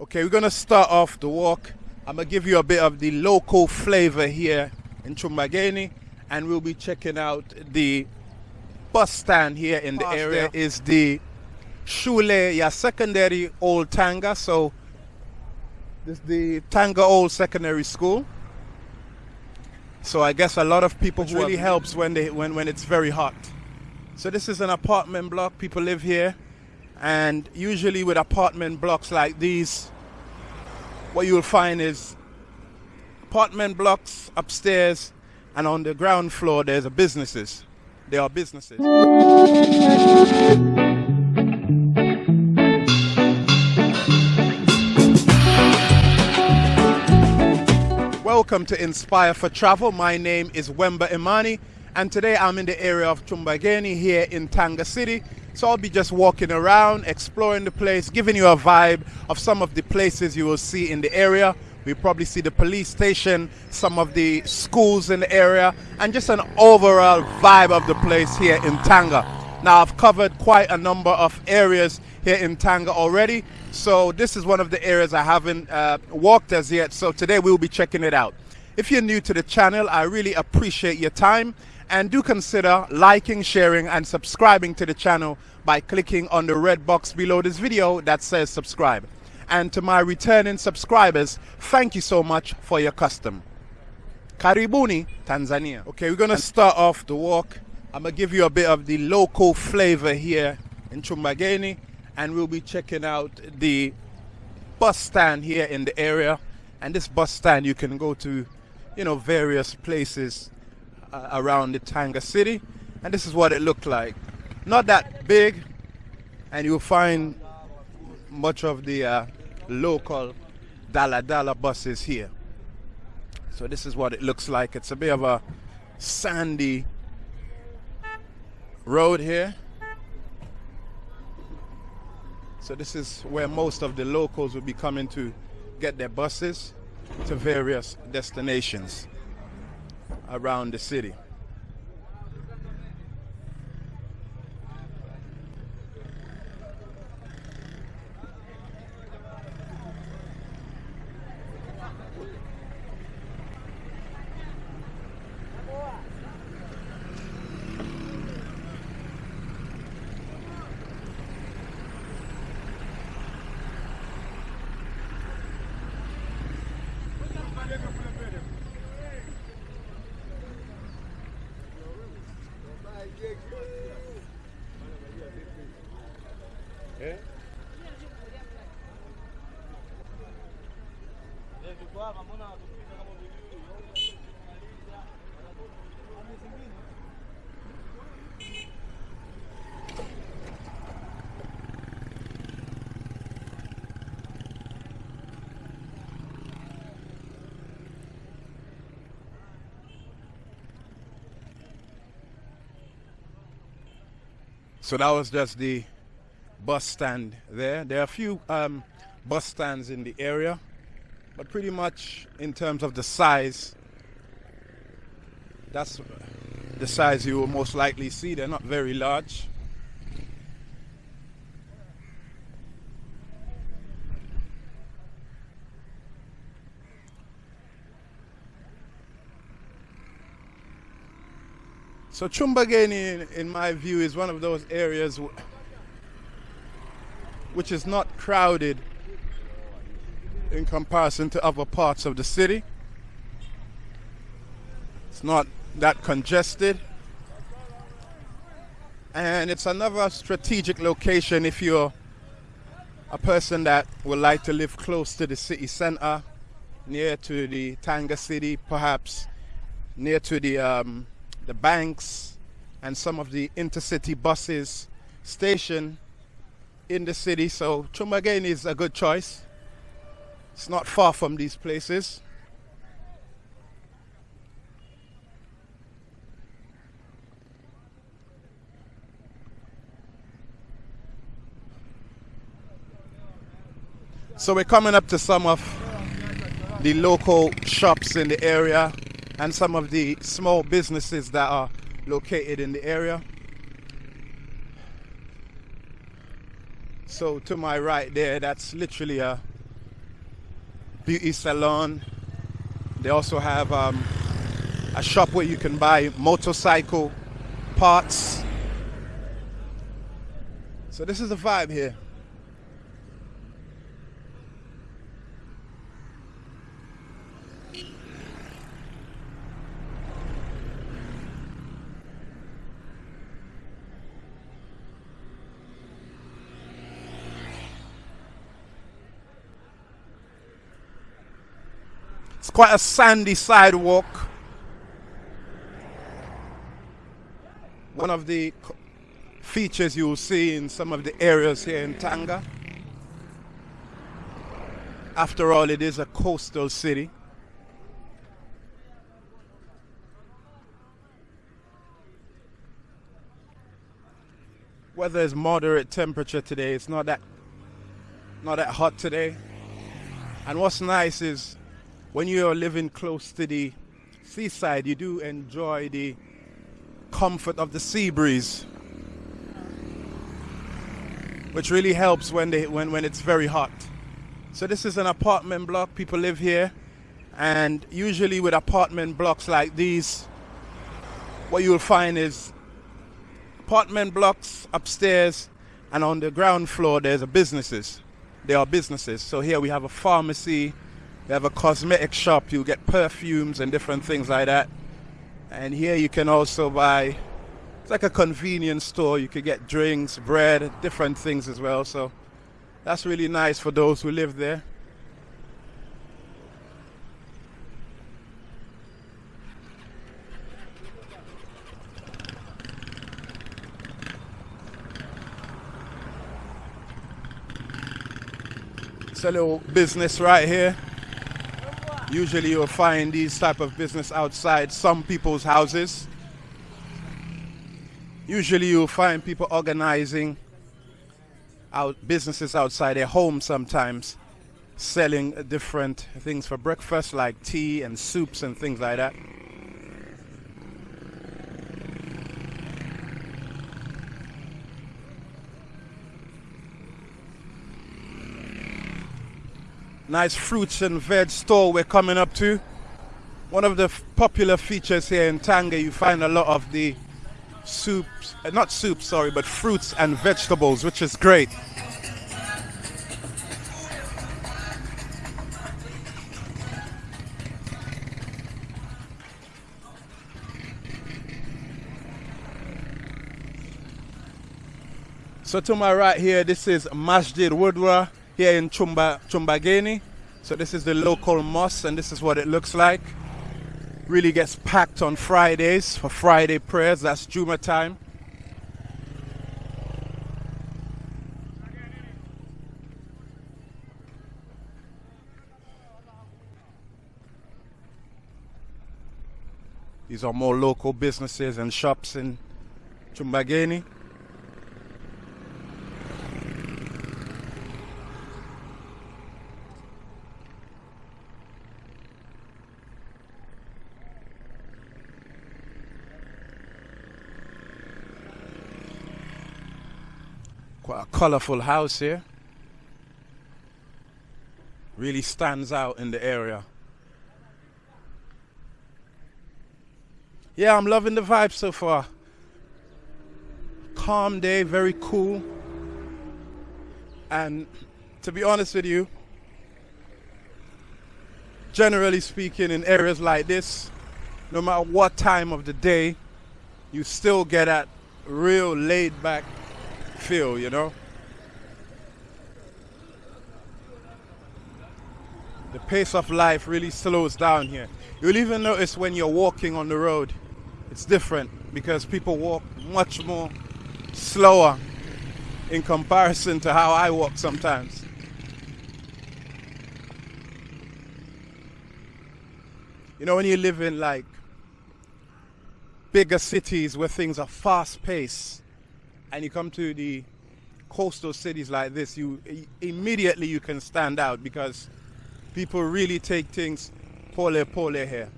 Okay, we're gonna start off the walk. I'm gonna give you a bit of the local flavor here in Chumbageni, and we'll be checking out the bus stand here in the Past area. there. Is the Shule Ya Secondary Old Tanga. So this is the Tanga Old Secondary School. So I guess a lot of people Which really helps when they when when it's very hot. So this is an apartment block. People live here, and usually with apartment blocks like these, what you'll find is apartment blocks upstairs, and on the ground floor there's a businesses. There are businesses. Welcome to Inspire for Travel. My name is Wemba Imani, and today I'm in the area of Chumbageni here in Tanga City. So I'll be just walking around, exploring the place, giving you a vibe of some of the places you will see in the area. We probably see the police station, some of the schools in the area, and just an overall vibe of the place here in Tanga. Now, I've covered quite a number of areas here in Tanga already, so this is one of the areas I haven't uh, walked as yet. So today we'll be checking it out. If you're new to the channel, I really appreciate your time and do consider liking, sharing, and subscribing to the channel by clicking on the red box below this video that says subscribe. And to my returning subscribers, thank you so much for your custom. Karibuni, Tanzania. Okay, we're gonna start off the walk. I'm gonna give you a bit of the local flavor here in Chumbageni, and we'll be checking out the bus stand here in the area. And this bus stand you can go to, you know, various places around the Tanga city. And this is what it looked like. Not that big, and you'll find much of the uh, local Dala Dala buses here. So this is what it looks like. It's a bit of a sandy road here. So this is where most of the locals will be coming to get their buses to various destinations around the city. So that was just the bus stand there. There are a few um, bus stands in the area, but pretty much in terms of the size, that's the size you will most likely see. They're not very large. So Chumbageni, in, in my view, is one of those areas which is not crowded in comparison to other parts of the city. It's not that congested. And it's another strategic location if you're a person that would like to live close to the city center, near to the Tanga city, perhaps near to the um, the banks and some of the intercity buses station in the city. So Chumbageni is a good choice. It's not far from these places. So we're coming up to some of the local shops in the area and some of the small businesses that are located in the area. So to my right there, that's literally a beauty salon. They also have um, a shop where you can buy motorcycle parts. So this is the vibe here. Quite a sandy sidewalk. One of the features you will see in some of the areas here in Tanga. After all, it is a coastal city. Weather is moderate temperature today. It's not that not that hot today. And what's nice is when you're living close to the seaside, you do enjoy the comfort of the sea breeze, which really helps when, they, when, when it's very hot. So this is an apartment block. People live here. And usually with apartment blocks like these, what you'll find is apartment blocks upstairs and on the ground floor there's a businesses. There are businesses. So here we have a pharmacy, they have a cosmetic shop. You get perfumes and different things like that. And here you can also buy, it's like a convenience store. You can get drinks, bread, different things as well. So that's really nice for those who live there. It's a little business right here. Usually you'll find these type of business outside some people's houses. Usually you'll find people organizing out businesses outside their home sometimes, selling different things for breakfast like tea and soups and things like that. Nice fruits and veg store we're coming up to. One of the popular features here in Tanga, you find a lot of the soups, uh, not soup, sorry, but fruits and vegetables, which is great. So to my right here, this is Masjid Wudwa here in Chumba, Chumbageni. So this is the local mosque and this is what it looks like. Really gets packed on Fridays for Friday prayers. That's Juma time. These are more local businesses and shops in Chumbageni. Colorful house here. Really stands out in the area. Yeah, I'm loving the vibe so far. Calm day, very cool. And to be honest with you, generally speaking, in areas like this, no matter what time of the day, you still get that real laid back feel, you know? The pace of life really slows down here. You'll even notice when you're walking on the road, it's different because people walk much more slower in comparison to how I walk sometimes. You know, when you live in like bigger cities where things are fast paced, and you come to the coastal cities like this, you immediately you can stand out because people really take things pole pole here.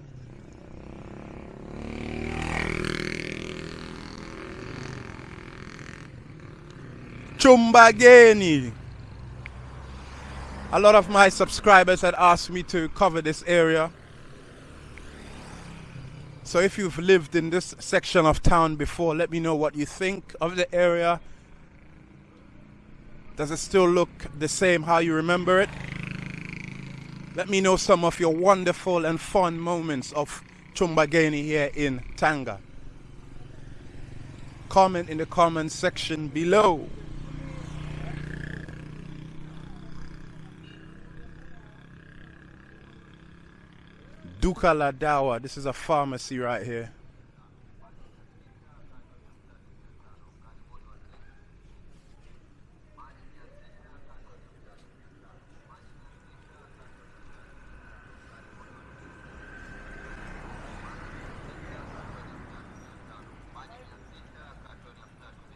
Chumbageni. A lot of my subscribers had asked me to cover this area. So if you've lived in this section of town before, let me know what you think of the area. Does it still look the same how you remember it? Let me know some of your wonderful and fun moments of Chumbageni here in Tanga. Comment in the comment section below. Duka Ladawa. This is a pharmacy right here.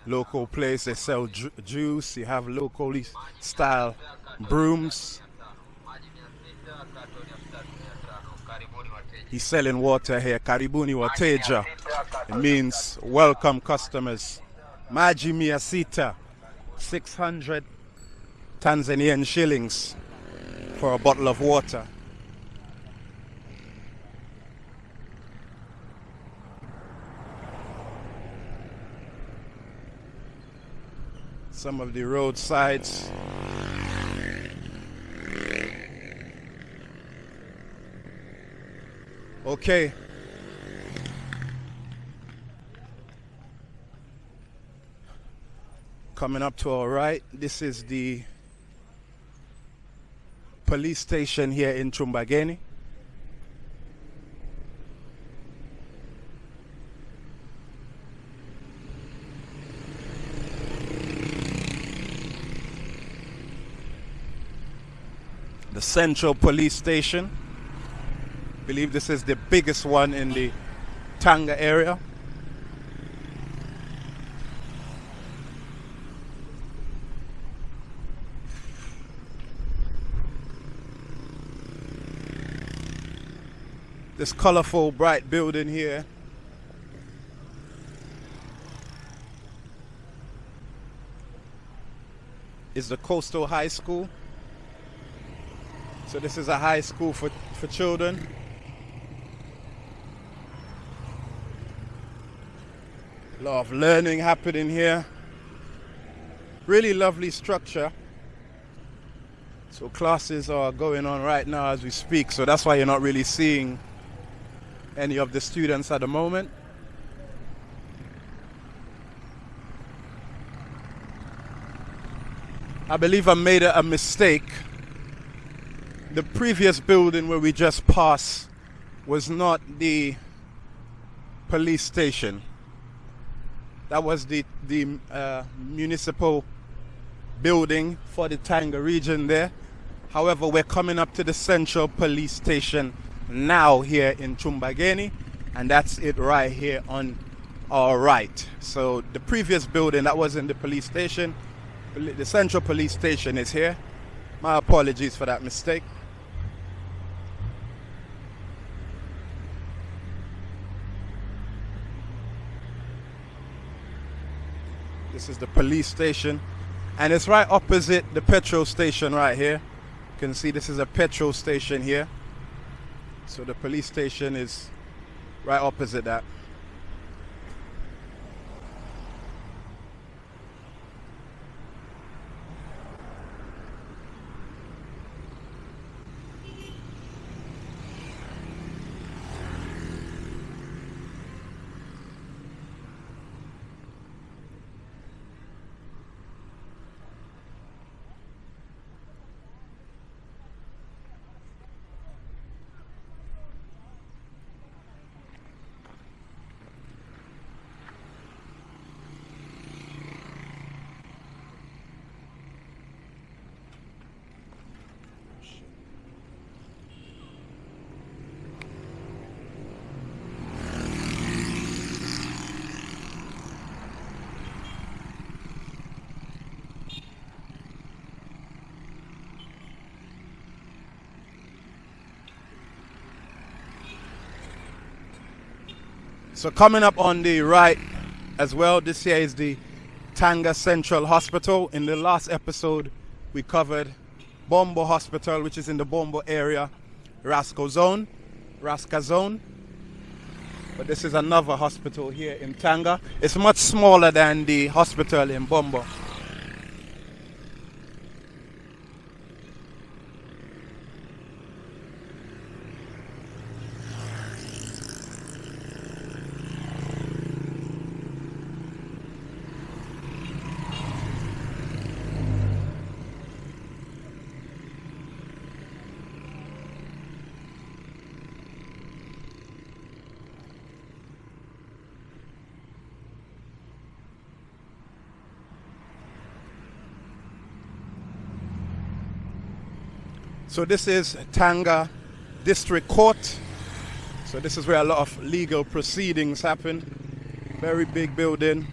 Local place. They sell ju juice. You have locally style brooms. He's selling water here. Karibuni wateja. It means welcome customers. Maji mia sita. 600 Tanzanian shillings for a bottle of water. Some of the roadsides. Okay. Coming up to our right, this is the police station here in Chumbageni. Central Police Station. I believe this is the biggest one in the Tanga area. This colorful bright building here is the Coastal High School. So this is a high school for, for children. A lot of learning happening here. Really lovely structure. So classes are going on right now as we speak. So that's why you're not really seeing any of the students at the moment. I believe I made a, a mistake the previous building where we just passed was not the police station. That was the the uh, municipal building for the Tanga region there. However, we're coming up to the central police station now here in Chumbageni, and that's it right here on our right. So the previous building that was in the police station, the central police station is here. My apologies for that mistake. This is the police station. And it's right opposite the petrol station right here. You can see this is a petrol station here. So the police station is right opposite that. So coming up on the right as well, this here is the Tanga Central Hospital. In the last episode, we covered Bombo Hospital, which is in the Bombo area, Rasco Zone, Raska Zone. But this is another hospital here in Tanga. It's much smaller than the hospital in Bombo. So this is Tanga District Court. So this is where a lot of legal proceedings happen. Very big building.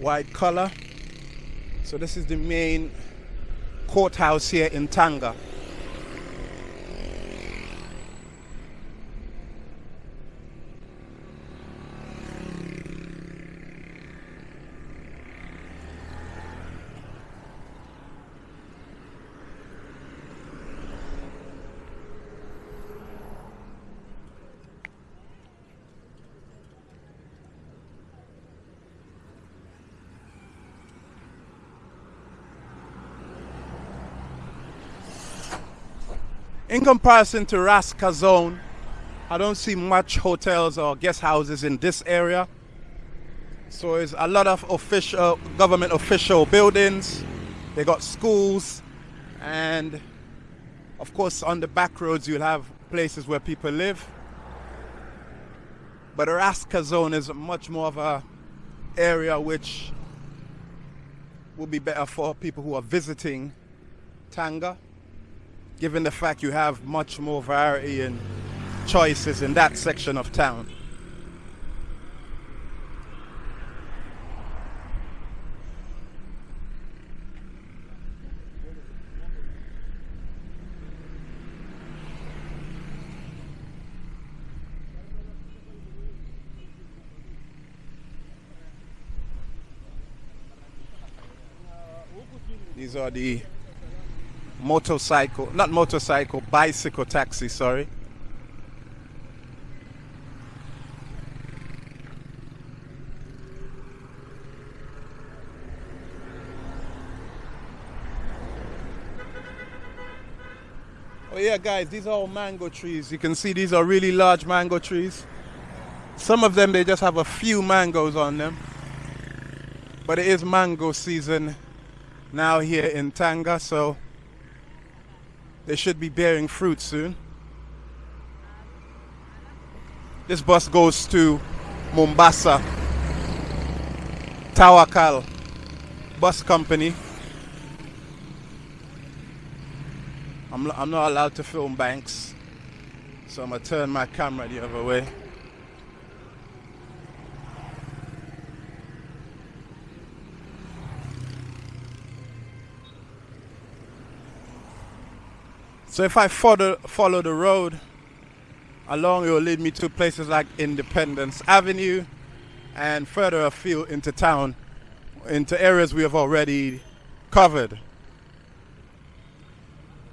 White color. So this is the main courthouse here in Tanga. In comparison to Raska Zone, I don't see much hotels or guest houses in this area. So it's a lot of official government official buildings. They got schools and of course on the back roads you'll have places where people live. But Raska zone is much more of a area which will be better for people who are visiting Tanga given the fact you have much more variety and choices in that section of town. These are the motorcycle, not motorcycle, bicycle taxi, sorry. Oh yeah guys, these are all mango trees. You can see these are really large mango trees. Some of them they just have a few mangoes on them. But it is mango season now here in Tanga, so they should be bearing fruit soon. This bus goes to Mombasa. Tawakal Bus Company. I'm, I'm not allowed to film banks, so I'm going to turn my camera the other way. So if I follow, follow the road along, it will lead me to places like Independence Avenue and further afield into town, into areas we have already covered.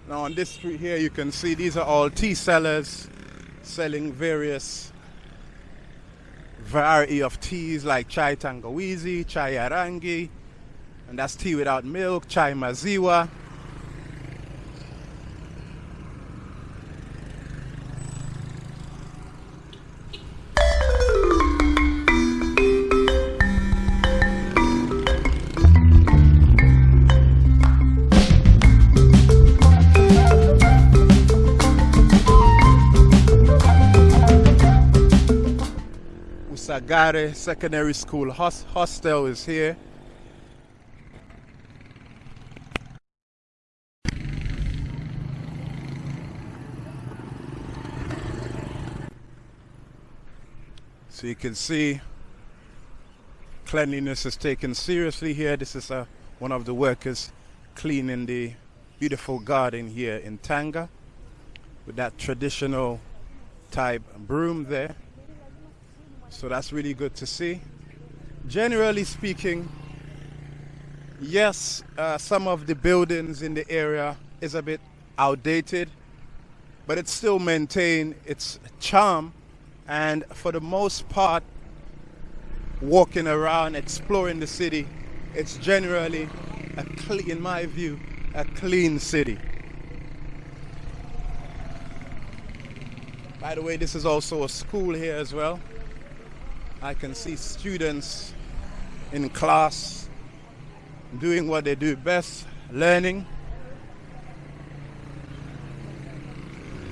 Now on this street here, you can see these are all tea sellers selling various variety of teas like chai tangawizi, chai arangi, and that's tea without milk, chai maziwa, Sagare Secondary School hostel is here. So you can see cleanliness is taken seriously here. This is uh, one of the workers cleaning the beautiful garden here in Tanga with that traditional type broom there. So that's really good to see. Generally speaking, Yes, uh, some of the buildings in the area is a bit outdated, but it still maintain its charm. And for the most part, walking around, exploring the city, it's generally, a clean, in my view, a clean city. By the way, this is also a school here as well. I can see students in class doing what they do best, learning.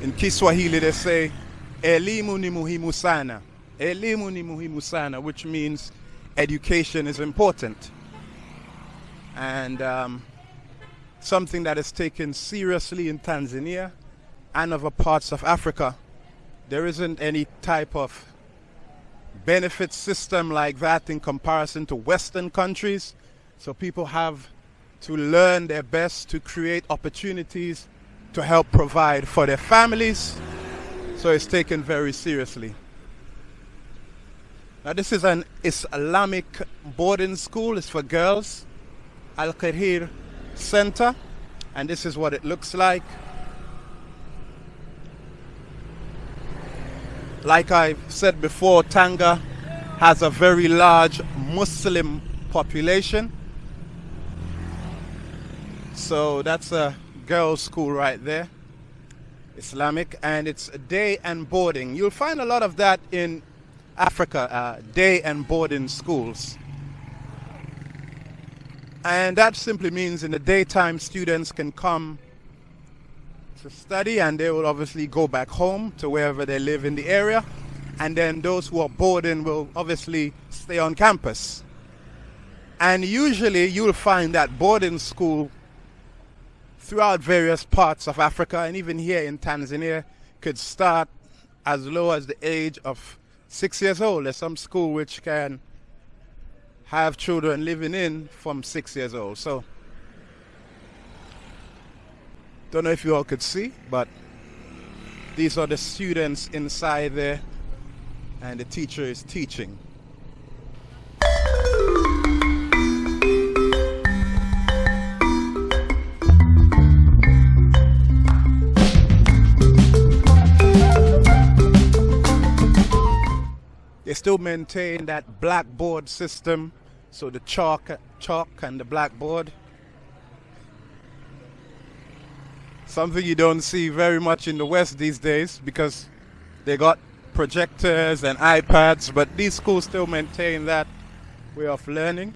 In Kiswahili they say, elimu ni muhimu sana. Elimu ni muhimu sana, which means education is important. And um, something that is taken seriously in Tanzania and other parts of Africa. There isn't any type of benefit system like that in comparison to Western countries. So people have to learn their best to create opportunities to help provide for their families. So it's taken very seriously. Now this is an Islamic boarding school. It's for girls. Al Khir Center. And this is what it looks like. Like I said before, Tanga has a very large Muslim population. So that's a girls' school right there, Islamic, and it's day and boarding. You'll find a lot of that in Africa, uh, day and boarding schools. And that simply means in the daytime students can come to study and they will obviously go back home to wherever they live in the area. And then those who are boarding will obviously stay on campus. And usually you'll find that boarding school throughout various parts of Africa and even here in Tanzania could start as low as the age of six years old. There's some school which can have children living in from six years old. So don't know if you all could see, but these are the students inside there and the teacher is teaching. They still maintain that blackboard system, so the chalk, chalk and the blackboard. Something you don't see very much in the West these days because they got projectors and iPads, but these schools still maintain that way of learning.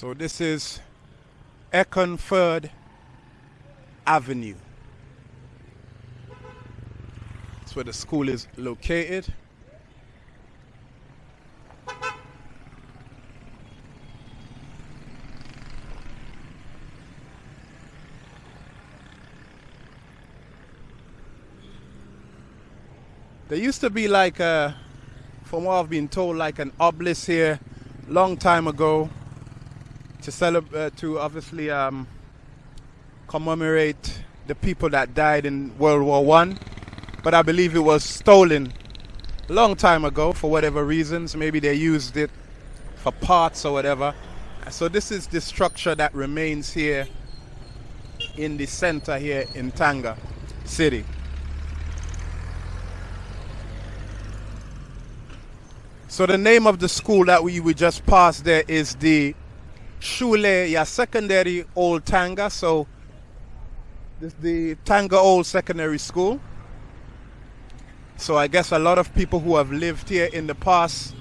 So this is Eckernforde Avenue. That's where the school is located. There used to be like a, from what I've been told, like an obelisk here long time ago to celebrate, to obviously um, commemorate the people that died in World War One, but I believe it was stolen a long time ago for whatever reasons. Maybe they used it for parts or whatever. So this is the structure that remains here in the center here in Tanga City. So the name of the school that we, we just passed there is the shule ya secondary old Tanga, so this the Tanga Old Secondary School. So I guess a lot of people who have lived here in the past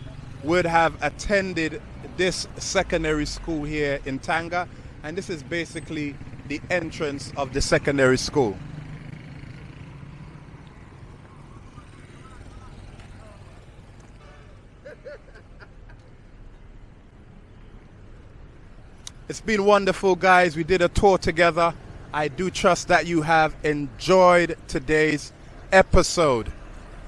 would have attended this secondary school here in Tanga, and this is basically the entrance of the secondary school. It's been wonderful, guys. We did a tour together. I do trust that you have enjoyed today's episode.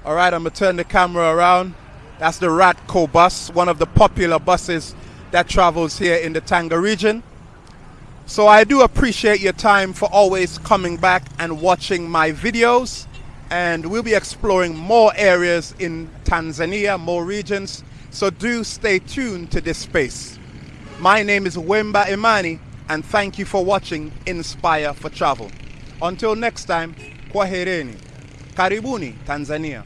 All right, I'm going to turn the camera around. That's the Ratco bus, one of the popular buses that travels here in the Tanga region. So I do appreciate your time for always coming back and watching my videos. And we'll be exploring more areas in Tanzania, more regions. So do stay tuned to this space. My name is Wemba Imani, and thank you for watching Inspire for Travel. Until next time, kwahereni. Karibuni, Tanzania.